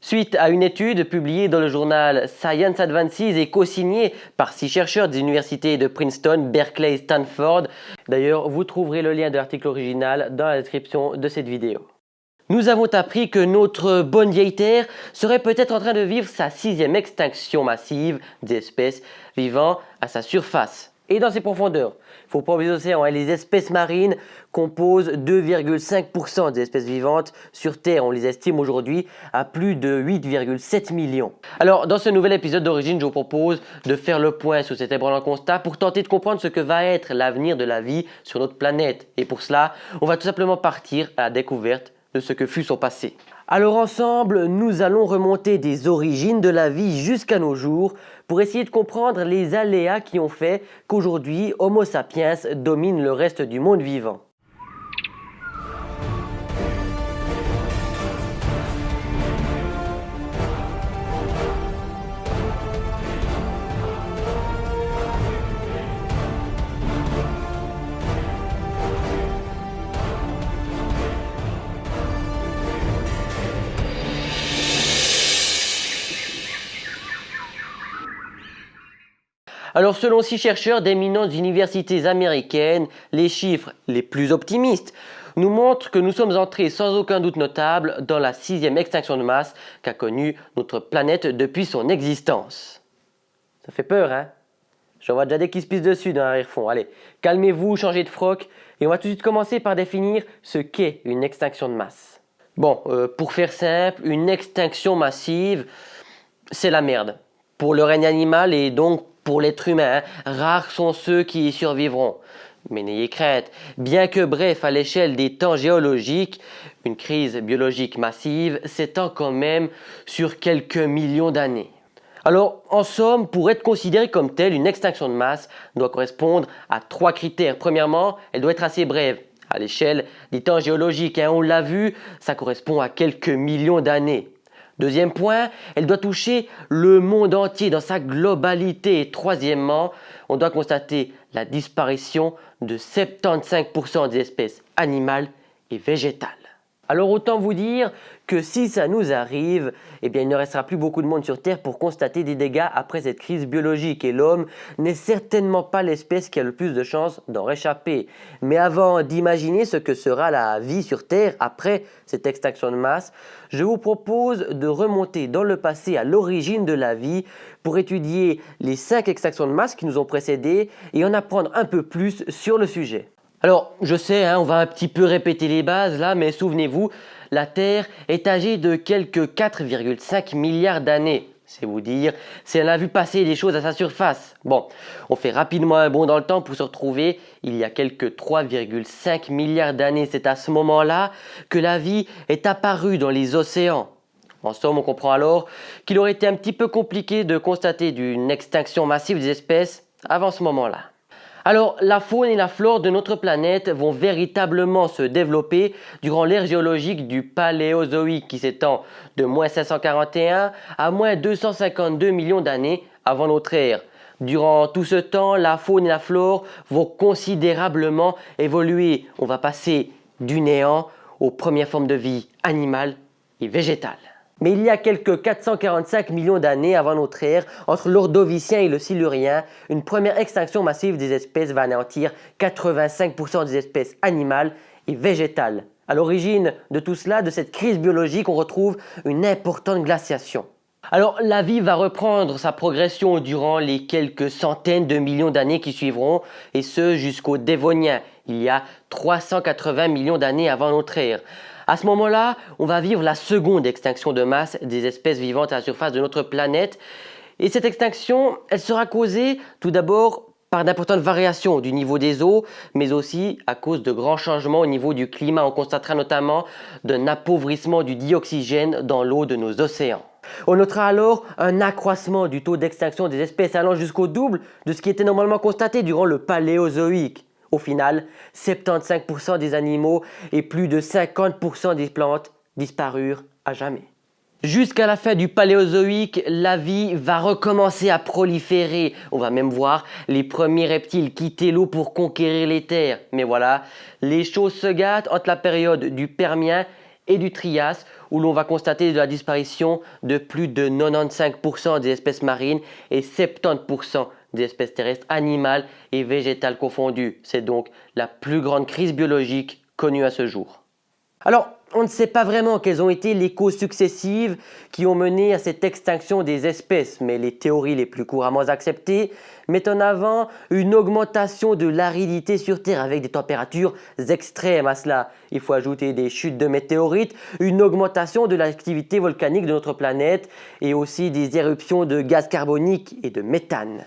Suite à une étude publiée dans le journal Science Advances et co-signée par six chercheurs des universités de Princeton, Berkeley et Stanford. D'ailleurs, vous trouverez le lien de l'article original dans la description de cette vidéo. Nous avons appris que notre bonne vieille Terre serait peut-être en train de vivre sa sixième extinction massive d'espèces vivant à sa surface et dans ses profondeurs. Il faut pas oublier les océans, les espèces marines composent 2,5% des espèces vivantes sur Terre. On les estime aujourd'hui à plus de 8,7 millions. Alors dans ce nouvel épisode d'origine, je vous propose de faire le point sur cet ébranlant constat pour tenter de comprendre ce que va être l'avenir de la vie sur notre planète. Et pour cela, on va tout simplement partir à la découverte ce que fut son passé. Alors ensemble, nous allons remonter des origines de la vie jusqu'à nos jours pour essayer de comprendre les aléas qui ont fait qu'aujourd'hui Homo sapiens domine le reste du monde vivant. Alors selon six chercheurs d'éminentes universités américaines, les chiffres les plus optimistes nous montrent que nous sommes entrés sans aucun doute notable dans la sixième extinction de masse qu'a connue notre planète depuis son existence. Ça fait peur, hein? J'en vois déjà des qui se pissent dessus dans l'arrière-fond. Allez, calmez-vous, changez de froc et on va tout de suite commencer par définir ce qu'est une extinction de masse. Bon, euh, pour faire simple, une extinction massive, c'est la merde. Pour le règne animal et donc pour l'être humain, rares sont ceux qui y survivront. Mais n'ayez crainte, bien que bref à l'échelle des temps géologiques, une crise biologique massive s'étend quand même sur quelques millions d'années. Alors, en somme, pour être considérée comme telle, une extinction de masse doit correspondre à trois critères. Premièrement, elle doit être assez brève. À l'échelle des temps géologiques, hein, on l'a vu, ça correspond à quelques millions d'années. Deuxième point, elle doit toucher le monde entier dans sa globalité. Et troisièmement, on doit constater la disparition de 75% des espèces animales et végétales. Alors autant vous dire que si ça nous arrive, eh bien il ne restera plus beaucoup de monde sur Terre pour constater des dégâts après cette crise biologique et l'homme n'est certainement pas l'espèce qui a le plus de chances d'en réchapper. Mais avant d'imaginer ce que sera la vie sur Terre après cette extinction de masse, je vous propose de remonter dans le passé à l'origine de la vie pour étudier les 5 extinctions de masse qui nous ont précédés et en apprendre un peu plus sur le sujet. Alors, je sais, hein, on va un petit peu répéter les bases là, mais souvenez-vous, la Terre est âgée de quelques 4,5 milliards d'années. C'est vous dire si elle a vu passer des choses à sa surface. Bon, on fait rapidement un bond dans le temps pour se retrouver il y a quelques 3,5 milliards d'années. C'est à ce moment-là que la vie est apparue dans les océans. En somme, on comprend alors qu'il aurait été un petit peu compliqué de constater d'une extinction massive des espèces avant ce moment-là. Alors, la faune et la flore de notre planète vont véritablement se développer durant l'ère géologique du Paléozoïque qui s'étend de moins 541 à moins 252 millions d'années avant notre ère. Durant tout ce temps, la faune et la flore vont considérablement évoluer. On va passer du néant aux premières formes de vie animales et végétales. Mais il y a quelques 445 millions d'années avant notre ère, entre l'Ordovicien et le Silurien, une première extinction massive des espèces va anéantir 85% des espèces animales et végétales. À l'origine de tout cela, de cette crise biologique, on retrouve une importante glaciation. Alors la vie va reprendre sa progression durant les quelques centaines de millions d'années qui suivront, et ce jusqu'au Dévonien, il y a 380 millions d'années avant notre ère. À ce moment-là, on va vivre la seconde extinction de masse des espèces vivantes à la surface de notre planète. Et cette extinction, elle sera causée tout d'abord par d'importantes variations du niveau des eaux, mais aussi à cause de grands changements au niveau du climat. On constatera notamment d'un appauvrissement du dioxygène dans l'eau de nos océans. On notera alors un accroissement du taux d'extinction des espèces allant jusqu'au double de ce qui était normalement constaté durant le Paléozoïque. Au final, 75% des animaux et plus de 50% des plantes disparurent à jamais. Jusqu'à la fin du Paléozoïque, la vie va recommencer à proliférer. On va même voir les premiers reptiles quitter l'eau pour conquérir les terres. Mais voilà, les choses se gâtent entre la période du Permien et du Trias, où l'on va constater la disparition de plus de 95% des espèces marines et 70% des espèces terrestres, animales et végétales confondues. C'est donc la plus grande crise biologique connue à ce jour. Alors, on ne sait pas vraiment quelles ont été les causes successives qui ont mené à cette extinction des espèces, mais les théories les plus couramment acceptées mettent en avant une augmentation de l'aridité sur Terre avec des températures extrêmes à cela. Il faut ajouter des chutes de météorites, une augmentation de l'activité volcanique de notre planète et aussi des éruptions de gaz carbonique et de méthane.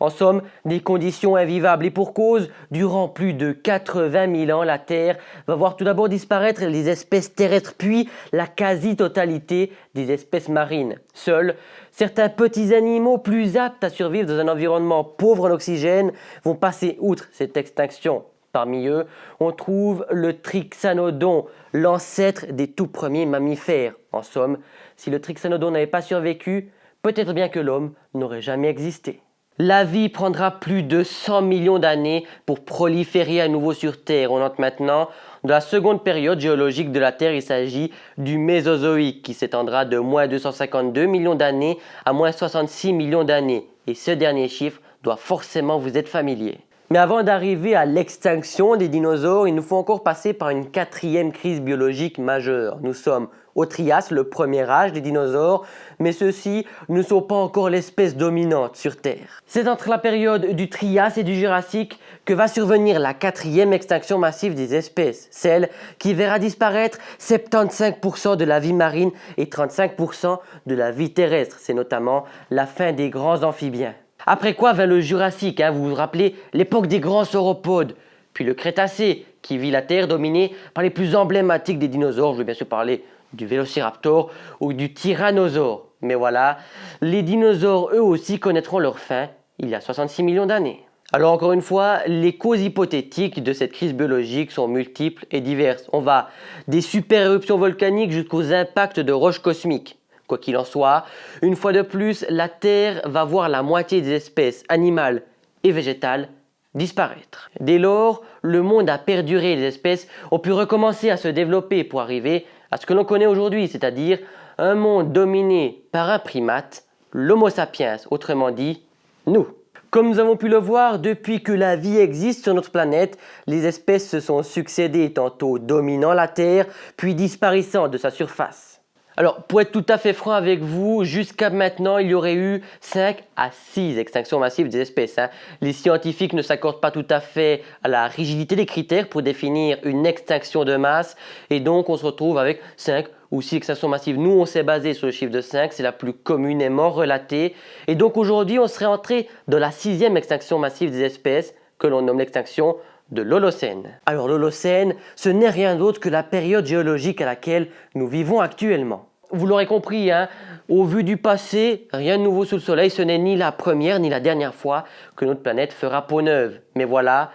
En somme, des conditions invivables et pour cause, durant plus de 80 000 ans, la Terre va voir tout d'abord disparaître les espèces terrestres puis la quasi-totalité des espèces marines. Seuls certains petits animaux plus aptes à survivre dans un environnement pauvre en oxygène vont passer outre cette extinction. Parmi eux, on trouve le Trixanodon, l'ancêtre des tout premiers mammifères. En somme, si le Trixanodon n'avait pas survécu, peut-être bien que l'homme n'aurait jamais existé. La vie prendra plus de 100 millions d'années pour proliférer à nouveau sur Terre. On entre maintenant dans la seconde période géologique de la Terre. Il s'agit du Mésozoïque qui s'étendra de moins 252 millions d'années à moins 66 millions d'années. Et ce dernier chiffre doit forcément vous être familier. Mais avant d'arriver à l'extinction des dinosaures, il nous faut encore passer par une quatrième crise biologique majeure. Nous sommes au Trias, le premier âge des dinosaures, mais ceux-ci ne sont pas encore l'espèce dominante sur Terre. C'est entre la période du Trias et du Jurassique que va survenir la quatrième extinction massive des espèces, celle qui verra disparaître 75% de la vie marine et 35% de la vie terrestre. C'est notamment la fin des grands amphibiens. Après quoi vint le Jurassique, hein, vous vous rappelez l'époque des grands sauropodes, puis le Crétacé qui vit la Terre dominée par les plus emblématiques des dinosaures, je vais bien sûr parler du vélociraptor ou du tyrannosaure. Mais voilà, les dinosaures eux aussi connaîtront leur fin il y a 66 millions d'années. Alors encore une fois, les causes hypothétiques de cette crise biologique sont multiples et diverses. On va des super éruptions volcaniques jusqu'aux impacts de roches cosmiques. Quoi qu'il en soit, une fois de plus, la Terre va voir la moitié des espèces animales et végétales disparaître. Dès lors, le monde a perduré, les espèces ont pu recommencer à se développer pour arriver à ce que l'on connaît aujourd'hui, c'est-à-dire un monde dominé par un primate, l'Homo sapiens, autrement dit, nous. Comme nous avons pu le voir, depuis que la vie existe sur notre planète, les espèces se sont succédées, tantôt dominant la Terre, puis disparaissant de sa surface. Alors, pour être tout à fait franc avec vous, jusqu'à maintenant, il y aurait eu 5 à 6 extinctions massives des espèces. Hein. Les scientifiques ne s'accordent pas tout à fait à la rigidité des critères pour définir une extinction de masse et donc on se retrouve avec 5 ou 6 extinctions massives. Nous, on s'est basé sur le chiffre de 5, c'est la plus communément relatée. Et donc aujourd'hui, on serait entré dans la sixième extinction massive des espèces que l'on nomme l'extinction de l'Holocène. Alors l'Holocène, ce n'est rien d'autre que la période géologique à laquelle nous vivons actuellement. Vous l'aurez compris, hein, au vu du passé, rien de nouveau sous le soleil, ce n'est ni la première ni la dernière fois que notre planète fera peau neuve. Mais voilà,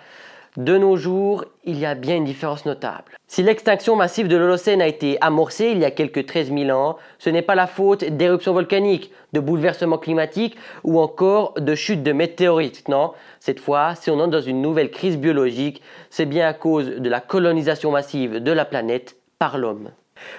de nos jours, il y a bien une différence notable. Si l'extinction massive de l'Holocène a été amorcée il y a quelques 13 000 ans, ce n'est pas la faute d'éruptions volcaniques, de bouleversements climatiques ou encore de chutes de météorites. Non, cette fois, si on entre dans une nouvelle crise biologique, c'est bien à cause de la colonisation massive de la planète par l'homme.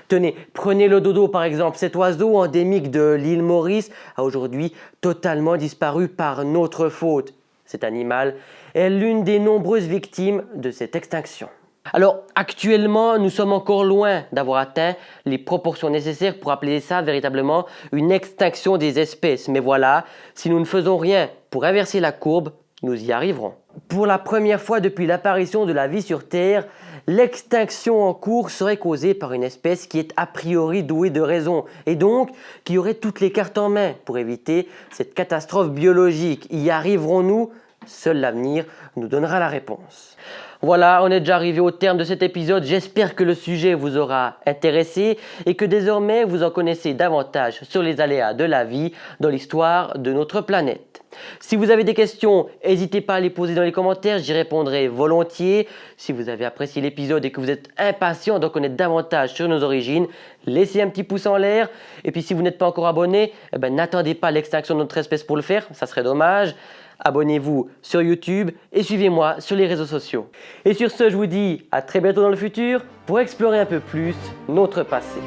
Tenez, prenez le dodo par exemple, cet oiseau endémique de l'île Maurice a aujourd'hui totalement disparu par notre faute. Cet animal est l'une des nombreuses victimes de cette extinction. Alors actuellement, nous sommes encore loin d'avoir atteint les proportions nécessaires pour appeler ça véritablement une extinction des espèces. Mais voilà, si nous ne faisons rien pour inverser la courbe, nous y arriverons. Pour la première fois depuis l'apparition de la vie sur Terre, l'extinction en cours serait causée par une espèce qui est a priori douée de raison et donc qui aurait toutes les cartes en main pour éviter cette catastrophe biologique. Y arriverons-nous? Seul l'avenir nous donnera la réponse. Voilà, on est déjà arrivé au terme de cet épisode. J'espère que le sujet vous aura intéressé et que désormais vous en connaissez davantage sur les aléas de la vie dans l'histoire de notre planète. Si vous avez des questions, n'hésitez pas à les poser dans les commentaires, j'y répondrai volontiers. Si vous avez apprécié l'épisode et que vous êtes impatient d'en connaître davantage sur nos origines, laissez un petit pouce en l'air. Et puis si vous n'êtes pas encore abonné, eh ben, n'attendez pas l'extinction de notre espèce pour le faire, ça serait dommage. abonnez-vous sur YouTube et suivez-moi sur les réseaux sociaux. Et sur ce, je vous dis à très bientôt dans le futur pour explorer un peu plus notre passé.